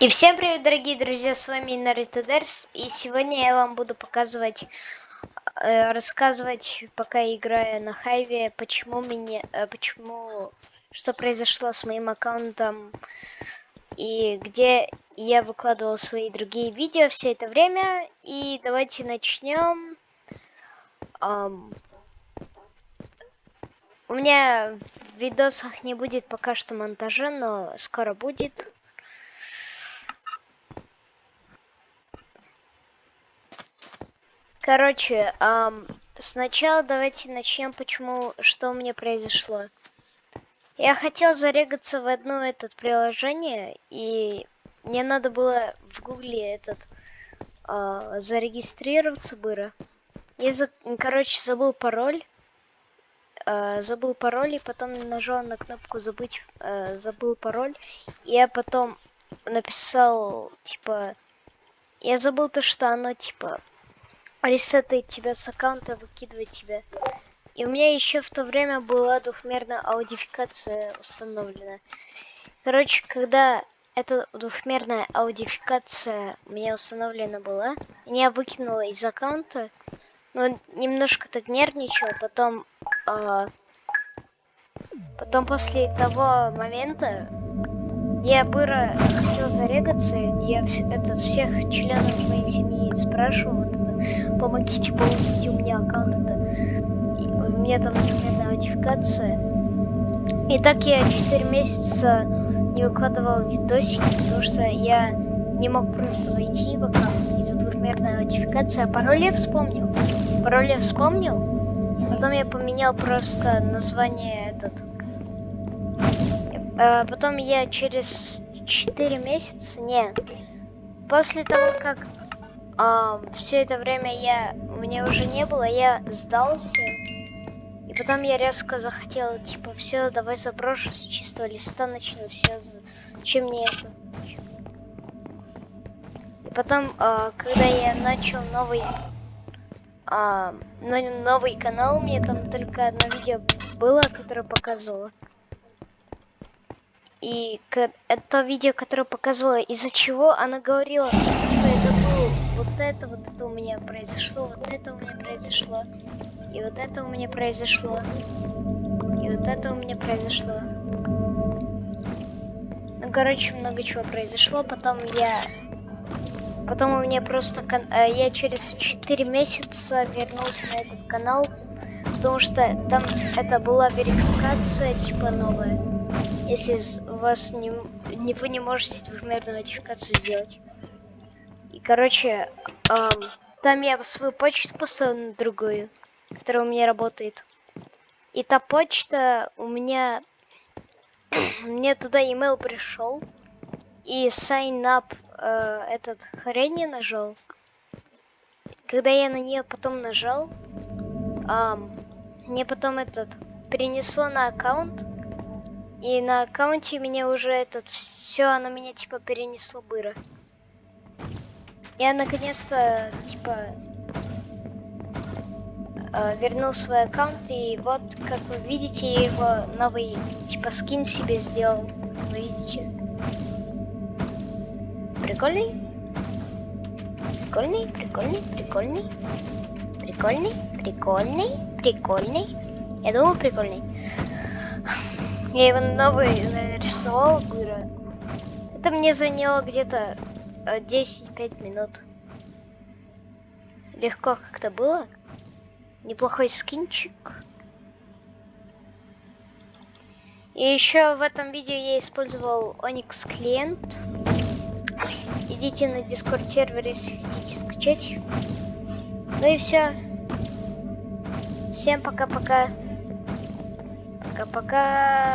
И всем привет, дорогие друзья, с вами Наруто Дерс, и сегодня я вам буду показывать, э, рассказывать, пока играю на Хайве, почему меня, э, почему, что произошло с моим аккаунтом, и где я выкладывал свои другие видео все это время, и давайте начнем. Um, у меня в видосах не будет пока что монтажа, но скоро будет. Короче, эм, сначала давайте начнем, почему, что у меня произошло. Я хотел зарегаться в одно этот приложение, и мне надо было в гугле этот э, зарегистрироваться было. Я, за, короче, забыл пароль. Э, забыл пароль, и потом нажал на кнопку забыть, э, забыл пароль. И я потом написал, типа, я забыл то, что оно, типа, ресетает тебя с аккаунта, выкидывает тебя. И у меня еще в то время была двухмерная аудификация установлена. Короче, когда эта двухмерная аудификация у меня установлена была, меня выкинула из аккаунта, но немножко так нервничал, потом, э, потом после того момента я было хотел зарегаться, я этот, всех членов моей семьи спрашивал, помогите получить у меня аккаунт, это, у меня там, например, нотификация. И так я 4 месяца не выкладывал видосики, потому что я не мог просто войти в аккаунт из-за двухмерной нотификации, а пароль я вспомнил. Пароль я вспомнил, потом я поменял просто название этот а, потом я через 4 месяца, нет, после того, как а, все это время я, мне уже не было, я сдался. И потом я резко захотела, типа, все, давай заброшу с чистого листа, начну все, чем мне это? И потом, а, когда я начал новый, а, новый канал, мне там только одно видео было, которое показывало. И это видео, которое показывала, из-за чего она говорила, что я забыл, вот это, вот это у меня произошло, вот это у меня произошло, и вот это у меня произошло, и вот это у меня произошло. Ну, короче, много чего произошло, потом я... Потом у меня просто... Э, я через 4 месяца вернулся на этот канал, потому что там это была верификация, типа, новая если вас не, вы не можете двухмерную модификацию сделать. Короче, эм, там я свою почту поставил на другую, которая у меня работает. И та почта у меня... мне туда email пришел. И sign up э, этот хрень я нажал. Когда я на нее потом нажал, эм, мне потом этот перенесло на аккаунт и на аккаунте меня уже этот все, оно меня типа перенесло быро. Я наконец-то типа э, вернул свой аккаунт и вот как вы видите я его новый типа скин себе сделал. Вы видите? Прикольный? Прикольный, прикольный, прикольный. Прикольный, прикольный, прикольный. Я думаю, прикольный. Я его новый нарисовал, говорю. Это мне заняло где-то 10-5 э, минут. Легко как-то было. Неплохой скинчик. И еще в этом видео я использовал Onyx клиент. Идите на Discord сервер, если хотите скачать. Ну и все. Всем пока-пока. Пока-пока.